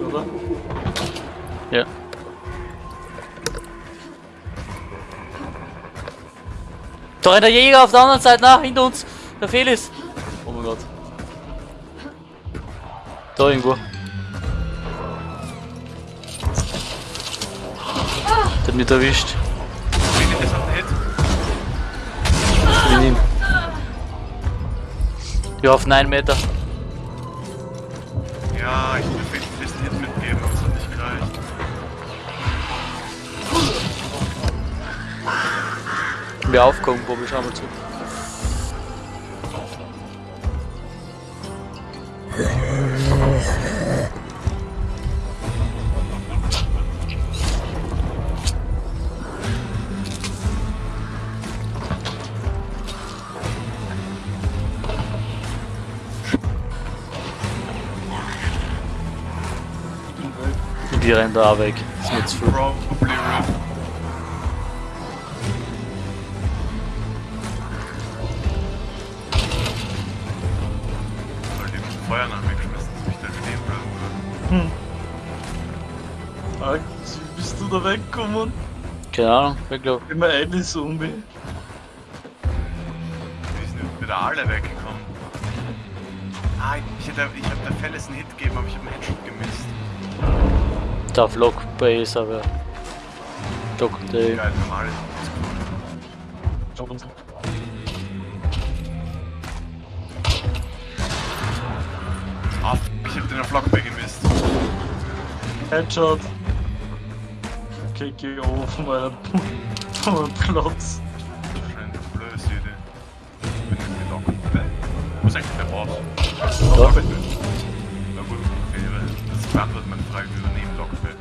Oder? Ja. Da rennt der Jäger auf der anderen Seite nach, hinter uns. Der Felis. Oh mein Gott. Da irgendwo. Der hat mich erwischt. Ich bin ihn. Ja, auf 9 Meter. Ja, ich will Hit mitgeben, aber es hat nicht gereicht. Wir aufkommen, Bobby, schau mal zu. Die rennen da auch weg. Das ist mir zu viel. Feuer nach mir geschmissen, dass mich da stehen bleiben würde. Alter, wie bist du da weggekommen? Keine Ahnung, ich glaube. Immer eine Zombie. Wir sind wieder alle weggekommen. Ah, ich hätte, ich hab der Felles einen Hit gegeben, aber ich habe einen Headshot gemisst. Da Vlog Base, aber. Doc Day. Geil, normal. Ah, ich hab den auf Lockbay gemisst. Headshot. Geh auf meinen Platz. Wahrscheinlich eine blöde Idee. Ich bin nicht gelockt. Wo ist eigentlich der Boss? Da. Na gut, okay, weil das beantwortet meine Frage, wie wir neben Lockbay.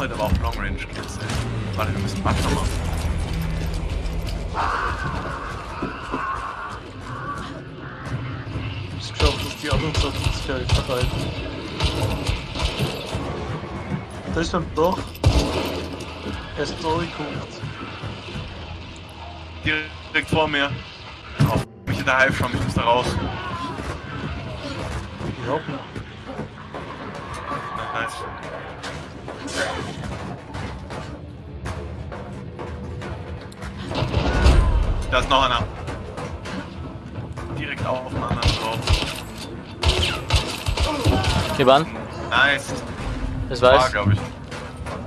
Heute aber auch Long Range Kills. ey. Warte, wir müssen Butler machen. Ich geschafft, dass die anderen Sachen das gleich verhalten. Da ist beim Dach. Er ist da geguckt. Direkt vor mir. Auf mich in der Hive schon, ich muss da raus. Ich hab Da ist noch einer. Direkt auf den anderen drauf. Gib an. Nice. Das War, weiß. glaube ich.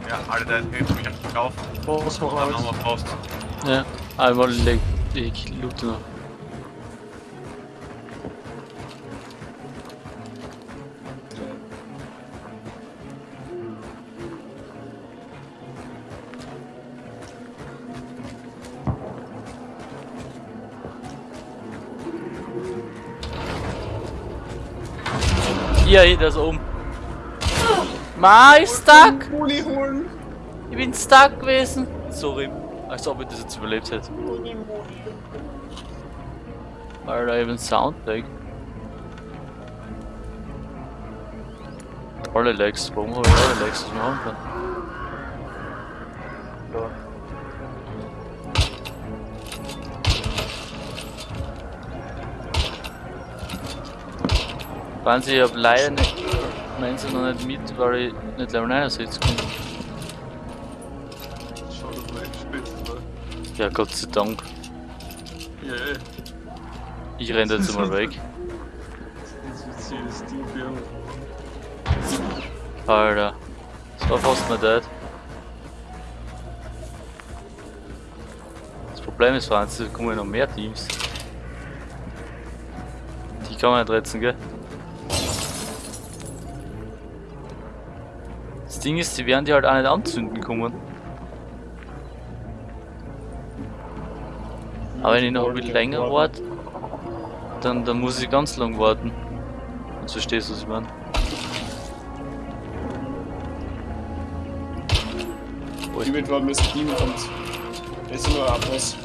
Ja, alle da hebt mich auf. Was noch Dann alles? nochmal Faust. Ja. Einmal leg. Ich loote noch. Hier, hier, ist oben. Ma, ich stuck! Holen! Ich bin stuck gewesen. Sorry. Als ob ich das jetzt überlebt hätte. Alter, even Soundlag. Alle Lags, warum habe ich alle Lags, was machen kann? Wahnsinn, ich hab leider nicht, meins noch nicht mit, weil ich nicht Level 69 kann. Schau, dass wir gespielt haben. Ja, Gott sei Dank. Yeah. Ich renne jetzt mal weg. Sie. Alter. Das war fast nicht dead. Das Problem ist, Franz, da kommen noch mehr Teams. Die kann man nicht retten, gell? Ding ist, sie werden die halt auch nicht anzünden kommen. Aber wenn ich noch ein bisschen länger warte, dann, dann muss ich ganz lang warten. Und so stehst du, was ich meine. Ich bin warten, bis das Team kommt. Das ist nur ein Abpass.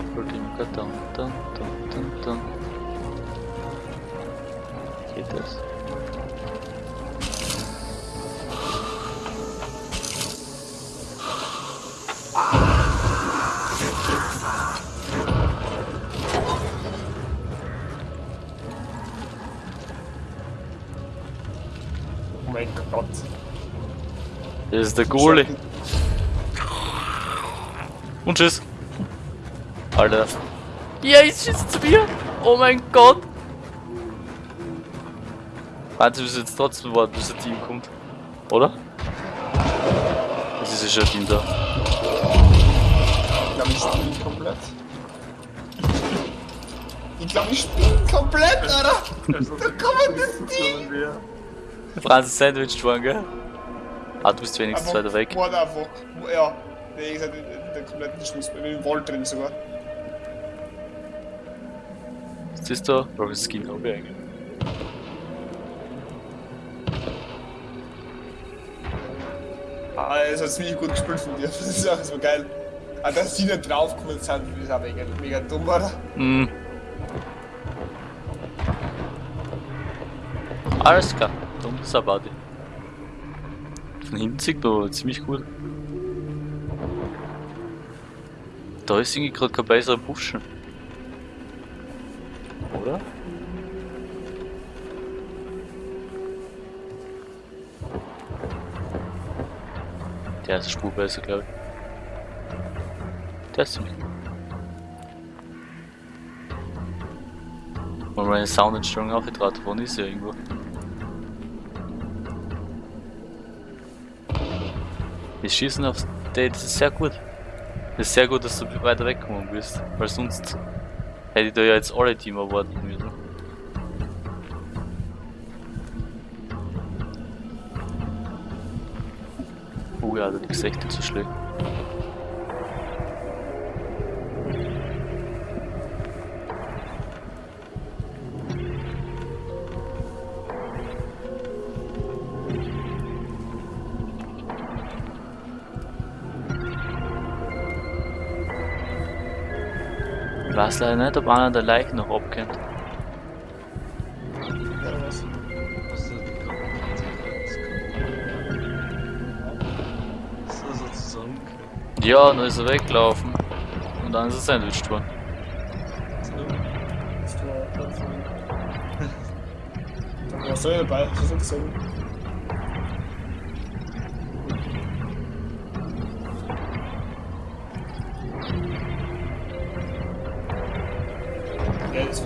Abholdinker, dun, dun, dun, dun, dun. Geht das? Oh mein Gott. Das ist der Goalie. Und tschüss. Alter. Ja, jetzt schießt zu mir. Oh mein Gott. Warte, wir müssen jetzt trotzdem warten, bis das Team kommt. Oder? Es ist ja schon ein Team da. Ich glaube, ich spiele komplett. Ich glaube, ich spiele komplett, Alter. Also, Da kommen das wäre. Franz Sandwich dran, gell? Ah, du bist wenigstens weiter weg. Einfach. Ja, wie gesagt, in der kompletten Schluss, mit dem Wall drin sogar. Was ist da? Welches Skin ich eigentlich? Ah, es hat ziemlich gut gespielt von dir. Das ist auch so geil. Ah, dass sie nicht draufgekommen sind, das ist auch mega, mega dumm, oder? Hm. Alles klar, dumm ist aber die. Von hinten sieht man aber ziemlich gut. Da ist irgendwie gerade kein besserer Buschen. Oder? Der ist eine Spur besser, glaube ich. Der ist ziemlich gut. Wenn meine Soundentstörung aufgetragen worden ist, ja irgendwo. Das Schießen aufs das ist sehr gut. Das ist sehr gut, dass du weiter wegkommen bist, weil sonst hätte ich da ja jetzt alle Team erwarten müssen. Oh ja, das ist echt nicht schlecht. Weiß leider nicht, ob einer der Leichen noch abkennt. Ja, was? Was ist So, so er weggelaufen. Und dann ist er sandwiched worden. Warst du ja dabei, das ist interessant.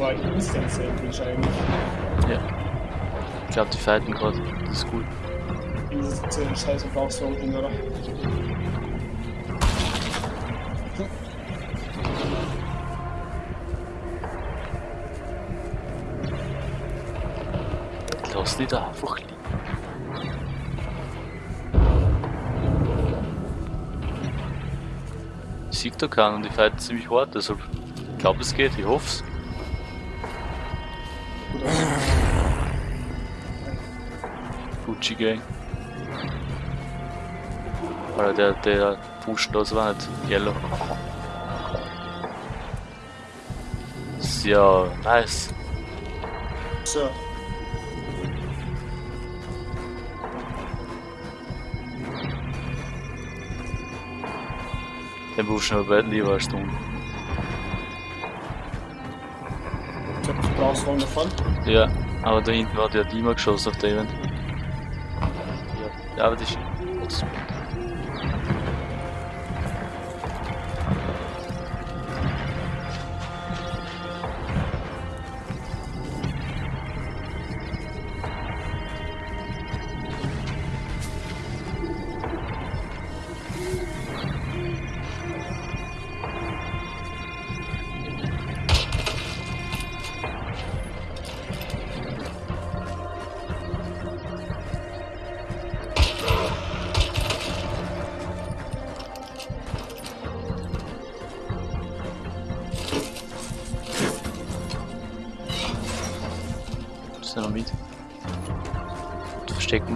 War Instant Sandwich eigentlich. Ja. Ich glaube, die fighten gerade. Das ist gut. Dieses äh, scheiß Verbrauchswagen, oder? Lass die da einfach liegen. Sehe da keinen und die fighten ziemlich hart, deshalb. Ich glaube, es geht, ich hoffe es. Gucci Gang. Oder der, der pusht das war nicht yellow. Ja nice. So. Den pushen wir beide lieber als du. Ich hab Verbrauchswagen davon. Ja, aber da hinten hat ja Dima geschossen auf der Event. Ja, aber das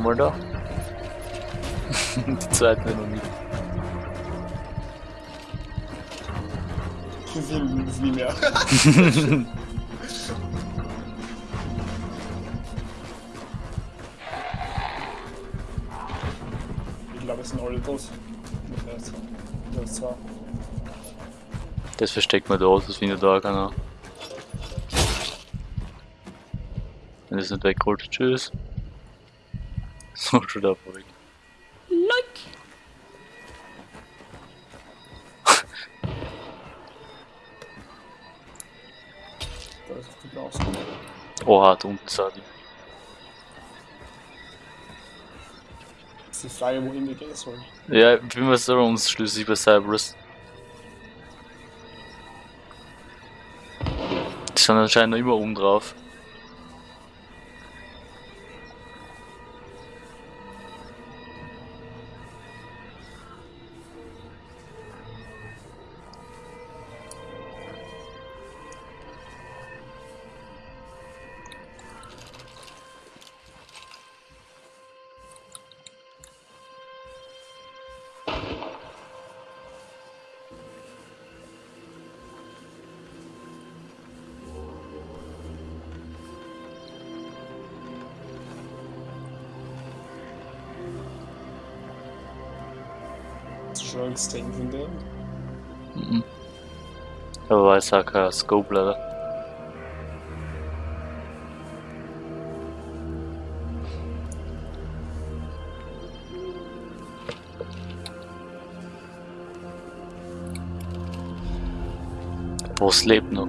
Wir da. Die zweite noch mit. Viel, viel mehr. ich glaube, es sind alle tot. Das. Das versteckt man da, das findet da keiner. Wenn das nicht weggeholt, tschüss. So, schon da weg. Da ist die Blaus. Oha, da unten sah die. Das ist die Frage, wohin wir gehen sollen. Ja, wie wir soll uns schließlich bei Cyberus. Die sind anscheinend noch immer oben drauf. Angst von dem? Mhm. Aber weiß auch kein Scope leider. Was lebt noch?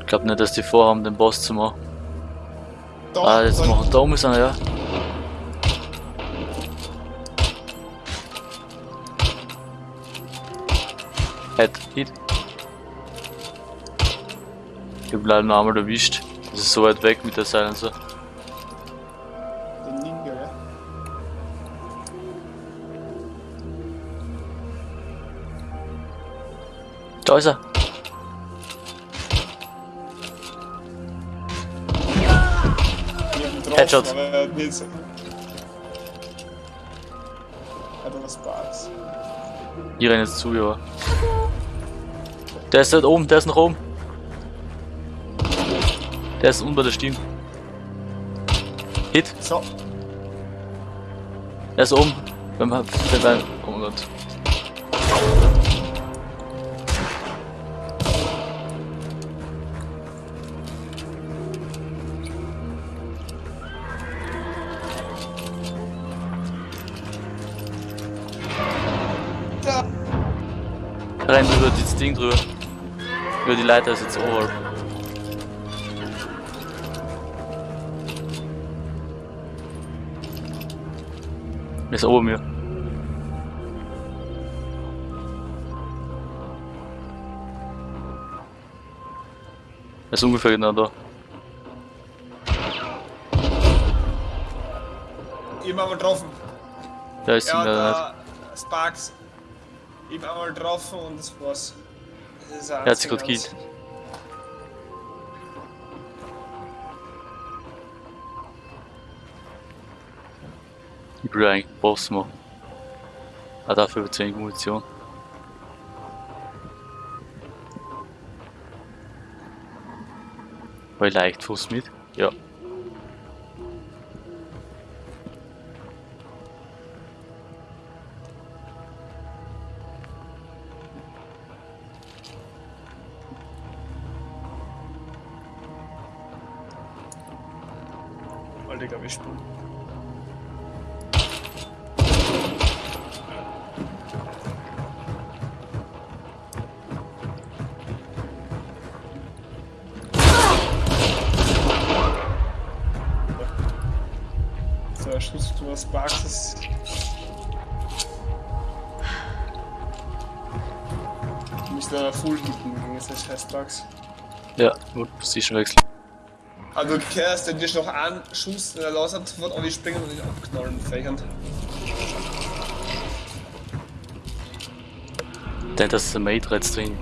Ich glaube nicht, dass die vorhaben, den Boss zu machen. Da, Ah, jetzt machen da oben ist einer, ja. Head, Hit. Ich hab leider noch einmal erwischt. Das ist so weit weg mit der Silencer. Den Ninja, ja. Da ist er. Headshot. hat er was Spaß. Ich renn jetzt zu, ja. Der ist dort oben, der ist noch oben. Der ist unten bei der Stimme. Hit, So, der ist oben. Beim, beim, beim, oh mein Gott. da. Rennt über das Ding drüber. Über die Leiter ist jetzt oberhalb. Er ist ober mir. Er ist ungefähr genau da. Ich hab einmal getroffen. Der ist Ja, da Sparks. Ich einmal getroffen und das war's. Gekillt. Ich will eigentlich einen Boss machen. Ah, dafür wird zu wenig Munition. Weil Leichtfuß mit? Ja. Er du Sparks ist. Du musst da full hitten gegen das Sparks. Ja, gut, Position wechseln. Also du kehrst, wenn dir noch einen Schuss in der Laus hat, sofort auf die springen und ihn abknallen, fächern. Der das ist der Mate jetzt drin.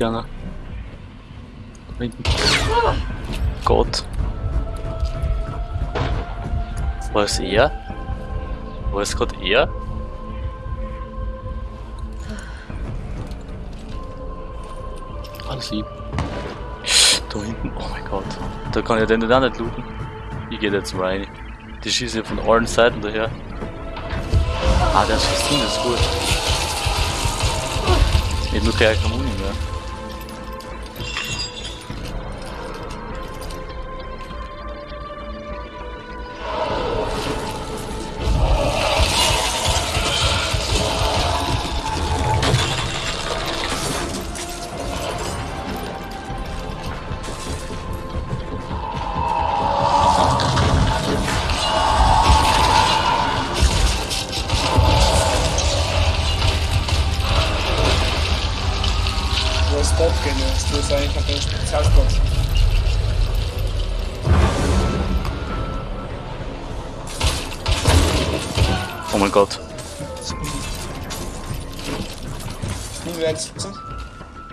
Da hinten. Gott. War es er? War es gerade er? Alles lieb. Da hinten, oh mein Gott. Da kann ich den auch nicht looten. Ich geh jetzt rein. Die schießen von allen Seiten daher. Ah, der ist Festin, das ist gut. Ich hab nur keine Muni mehr.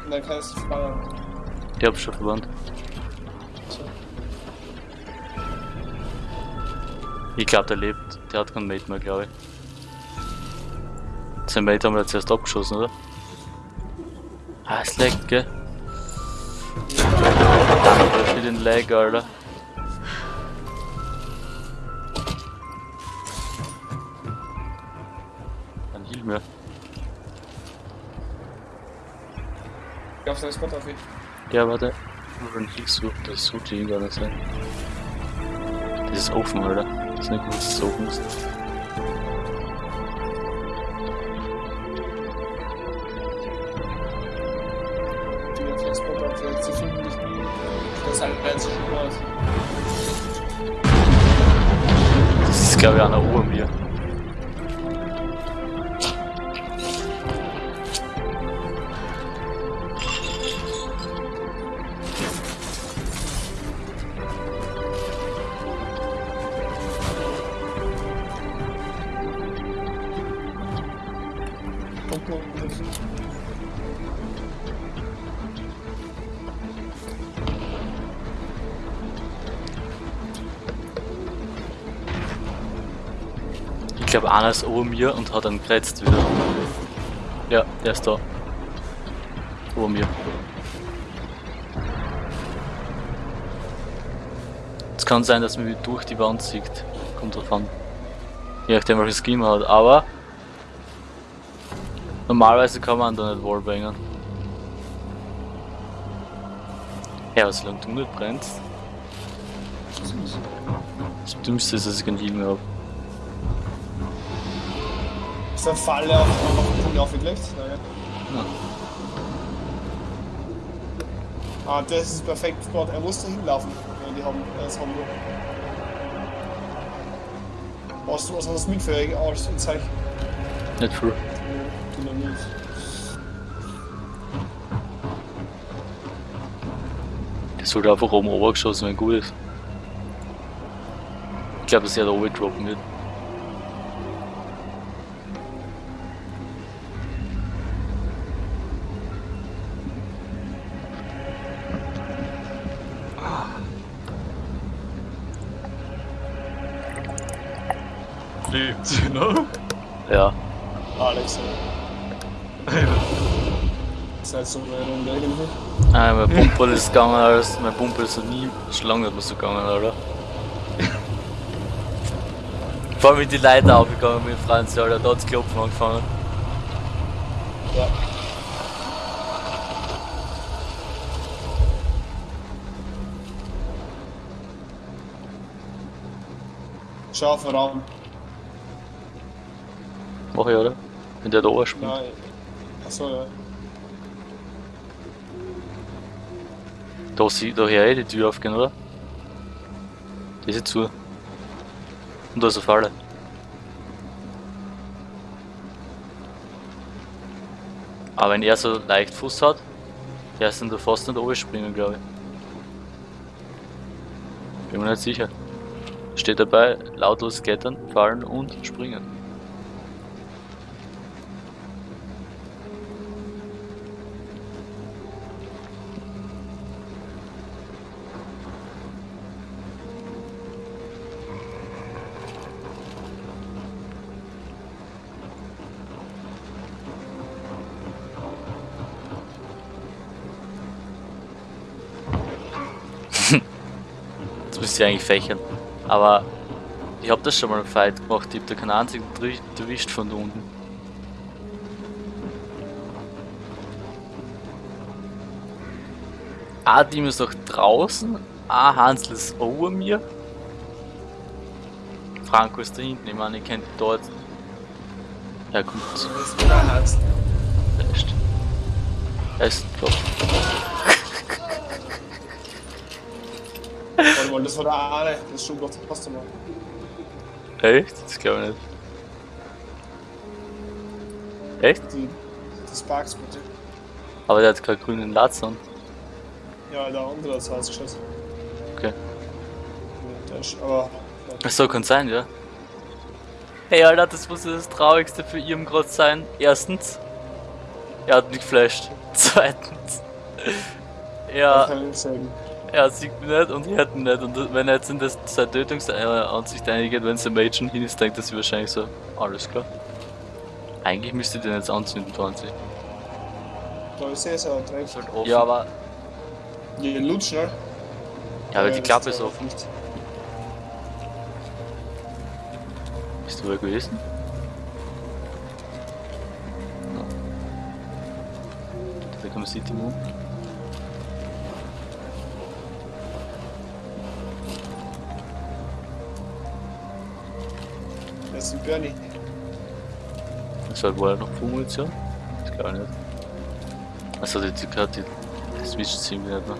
Und dann kannst du fahren. Ich hab schon verwandt. Ich glaube, der lebt. Der hat keinen Mate mehr, glaube ich. Sein Mate haben wir jetzt erst abgeschossen, oder? Ah, es leckt, gell? Danke für den Lag, Alter. Sein Spot auf ihn. Ja, warte. Den Heal suchen, das ihn gar nicht sein. Das ist offen, Alter. Das ist nicht gut, dass. Die auf jetzt. Sie finden dich nie. Das halt werden sie schon aus. Das ist, glaube ich, einer oben glaube, einer ist oben mir und hat dann gerätzt wieder. Ja, der ist da. Oben mir. Es kann sein, dass man durch die Wand sieht. Kommt drauf an. Je nachdem, welches Scheme man hat. Aber normalerweise kann man da nicht wallbangen. Ja, solange du nicht brennst. Das Dümmste ist, dass ich keinen Heal mehr habe. Eine Falle auf, auf den Punkt aufgelegt? Nein. Ja. Ah, das ist perfekt Spot. Er muss da hinlaufen. Ja, die haben das haben wir. Hast du was anderes mit für als ein Zeichen? Nicht viel. Dynamit. Der sollte einfach oben obergeschossen, wenn gut ist. Ich glaube, dass er da oben droppen wird. So eine Runde irgendwie. Ah, mein Pumperl ist gegangen, als mein Pumperl ist noch nie schon lange nicht mehr so gegangen, oder? Vor allem mit die Leiter aufgegangen mit Franz, Alter, da hat's Klopfen angefangen. Ja. Schau auf den Raum. Mach ich, oder? Wenn der da oben springt. Nein. Achso, ja. Da sieht daher eh die Tür aufgehen, oder? Die ist zu. Und da ist eine Falle. Aber wenn er so leicht Fuß hat, der ist dann da fast nicht oben springen, glaube ich. Bin mir nicht sicher. Steht dabei, lautlos klettern, fallen und springen. Müsste ich eigentlich fächern. Aber ich habe das schon mal im Fight gemacht, ich hab da keinen einzigen erwischt von unten. Ein Team ist noch draußen, ein Hansl ist over mir. Franco ist da hinten, ich meine, ich kennt dort. Ja gut, Das ist Herz. echt. Er ist top. Mal, das war der eine. Das ist schon Gott, passt doch mal. Echt? Das glaube ich nicht. Echt? Die, die Sparks bitte. Aber der hat keinen grünen Latz an. Ja, der andere hat es ausgeschossen. Okay. Ja, der ist, aber. Ach so, kann sein, ja. Hey Alter, das muss ja das Traurigste für ihn gerade sein. Erstens, er hat mich geflasht. Zweitens, Ja. er. Er sieht mich nicht und ich hätte ihn nicht. Und wenn er jetzt in das, seine Tötungsansicht eingeht, wenn es ein Mädchen hin ist, denkt er sich wahrscheinlich so, alles klar. Eigentlich müsste ich den jetzt anzünden, 20. Da ist er so direkt. Halt offen. Ja, aber, Ja, lutsch, ne? ja, aber die das Klappe ist offen. nicht. Bist du da gewesen? Ja. Da kann man City Moon. Ist ein Bernie. Das war wohl noch Munition? Das glaube ich nicht. Also die, die, die, die switcht ziemlich nicht mehr.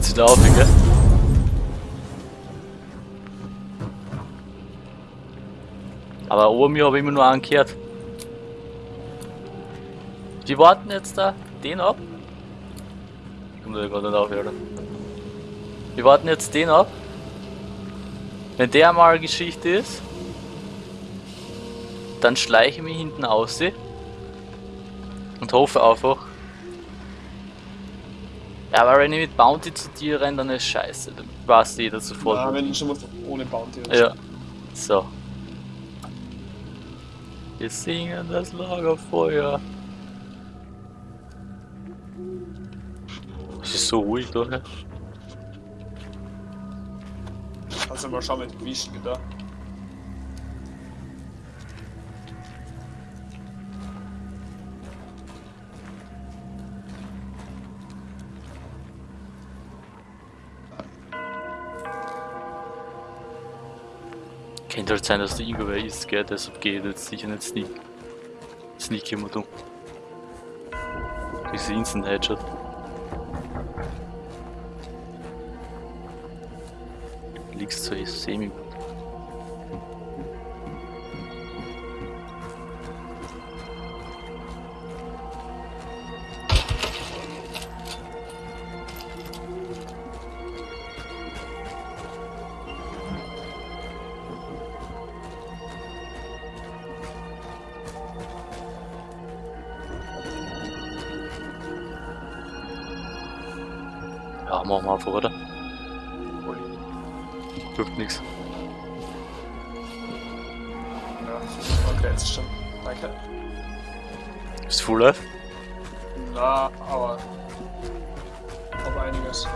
Zieht auf, gell? Aber oben mir habe ich immer nur angehört. Die warten jetzt da den ab. Kommt da gerade nicht auf, oder? Wir warten jetzt den ab. Wenn der mal Geschichte ist, dann schleiche ich mich hinten aus und hoffe einfach. Ja, aber wenn ich mit Bounty zu dir renne, dann ist scheiße. Dann weiß jeder sofort. Ja, wenn schon mal ohne Bounty oder Ja. So. Wir singen das Lagerfeuer. Es ist so ruhig da. Du mal schauen mit Gewichten da. Könnte halt sein, dass der irgendwer ist, gell? Deshalb geht jetzt sicher nicht Sneak. Sneak immer dumm. Diese Instant Headshot. Liegst so semi gut. Ja, machen wir einfach, oder? Hilft nix. Ja, okay, jetzt schon. Danke. Bist du full life? Na, aber. Aber einiges.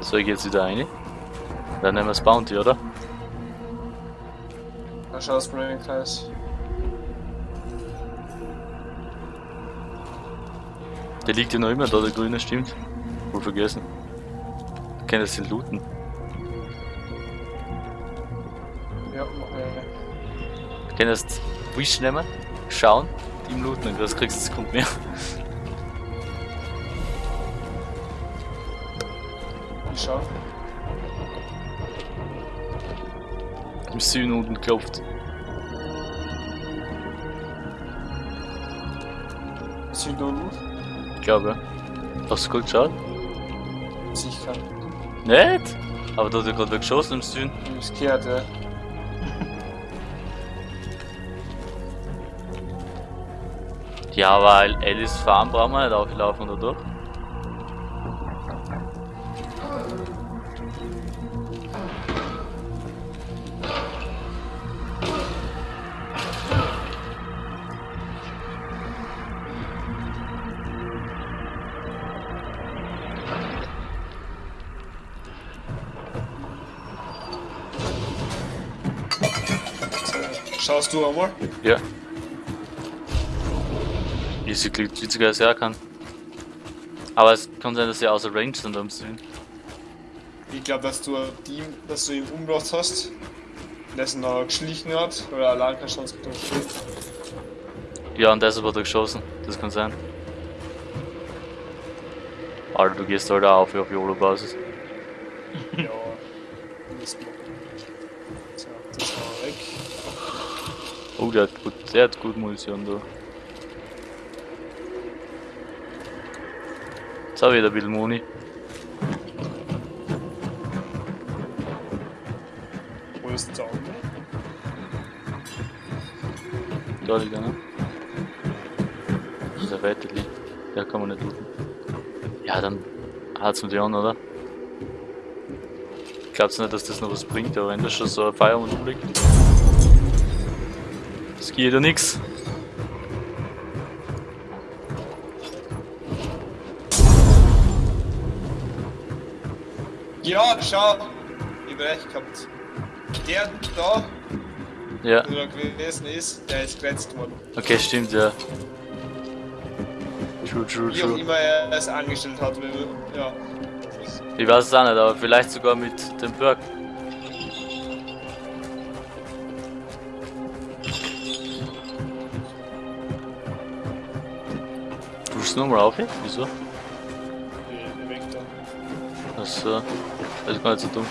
So, ich geh jetzt wieder rein. Dann nehmen wir das Bounty, oder? Da schau das Brain Kreis. Der liegt ja noch immer da, der grüne, stimmt. Wohl vergessen. Kann das den looten? Ja, äh, Kann das Wish nehmen, schauen, ihm looten, und das kriegst du Sekunden mehr. ich schau. Im Süden unten klopft. Süd unten. Ich glaube. Hast du gut geschaut? Sicher. Nicht? Aber da hat er gerade wer geschossen im Süden. Ich gehört, ja. Ja, weil Alice Farm brauchen wir nicht auflaufen, oder doch? Schaust du einmal? Ja. Easy klingt witziger als er kann. Aber es kann sein, dass sie außer Range sind am Süden. Ich glaube, dass du Team, dass du ihn umgebracht hast, dessen er geschlichen hat, oder allein keine Chance getroffen Ja, und deshalb hat er geschossen. Das kann sein. Alter, du gehst halt auch auf, auf YOLO-Basis. Ja. Mist. So, das war weg. Oh, der hat gut, der hat gut Munition da. Jetzt habe ich wieder ein bisschen Muni. Wo ist der andere? Da liegt. Das ist der weite liegt. Der kann man nicht looten. Ja, dann hat's mit an, oder? Glaubst du nicht, dass das noch was bringt, aber wenn da schon so ein Feierabend rumliegt? Das geht ja nix. Ja, schau! Ich hab recht gehabt. Der da, Ja, wo er gewesen ist, der ist geretzt worden. okay, stimmt, ja. True, true, Wie true. immer er es angestellt hat, ja. Ich weiß es auch nicht, aber vielleicht sogar mit dem Perk. Du nochmal auf jetzt? Wieso? Achso, das ist gar nicht so dumm.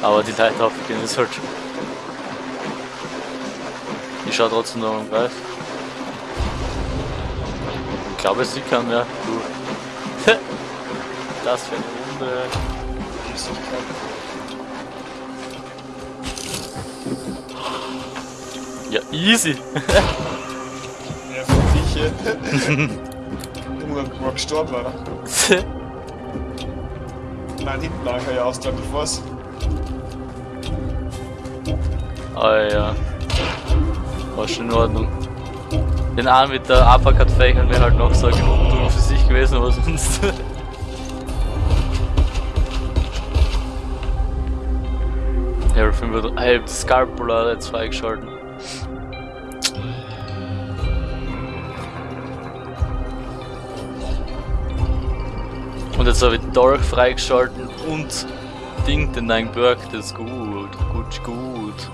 Aber die Leute aufgehen ist halt. Ich schau trotzdem noch am Greif. Ich glaube, sie kann mehr. Du. Das für eine Runde. Ja, easy. Ja, für dich, Du war gestorben, oder? Nein, hinten lag er ja aus, glaube ich, was. Ah ja. War schon in Ordnung. Den einen mit der Uppercut-Fächern wäre halt noch so genug Tool für sich gewesen, aber sonst. Ja, 5 Hey, Scarpula jetzt freigeschalten. Jetzt habe ich Dork freigeschalten und Ding, den neuen Berg, das ist gut. Gut, gut.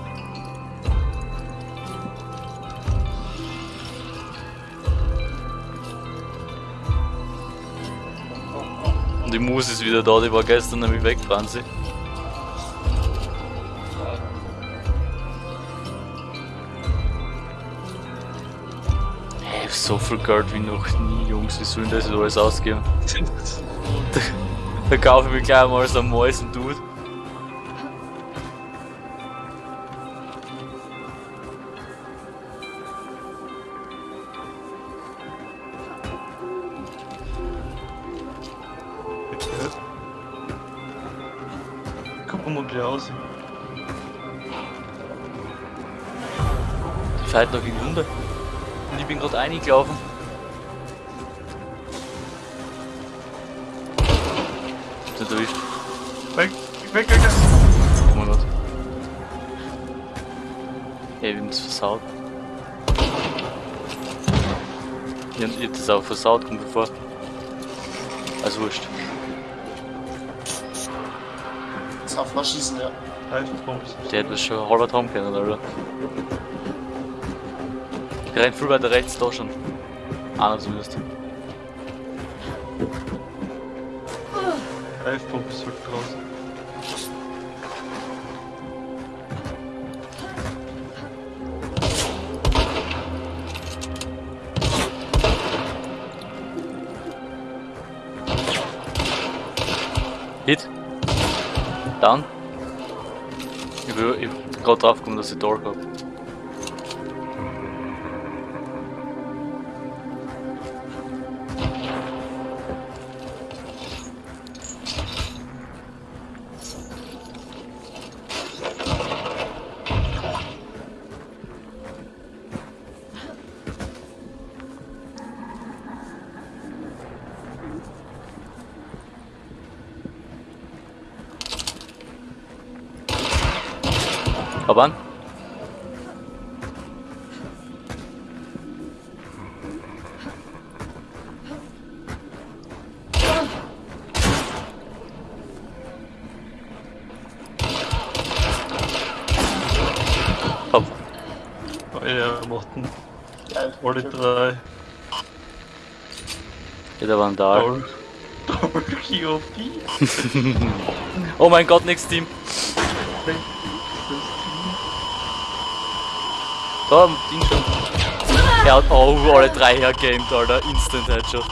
Und die Mus ist wieder da, die war gestern nämlich weg, Franzi. So viel Geld wie noch nie, Jungs, wie sollen das jetzt alles ausgeben? Da kaufe ich mir gleich mal so einen Mäusen Dude. Guck mal, wie der aussieht. Die fährt noch in die Runde. Und ich bin gerade eingelaufen. Ich hab ich hab das auch versaut, kommt mir vor. Also wurscht. Das darf man schießen, ja. Reifenpumps. Der hätte das schon halber haben können, Alter. Der rennt viel weiter rechts da schon. Einer zumindest. Reifenpump ist halt draußen. Hit. Down. Ich ich gerade drauf gekommen, dass ich Door hab. Hop Hopp. Ja, Morten. Alle drei. Ja, da waren da. Doll. Doll, oh mein Gott, nix Team. Da, Ding schon. Er hat, oh, alle drei hergamed, Alter. Instant Headshot.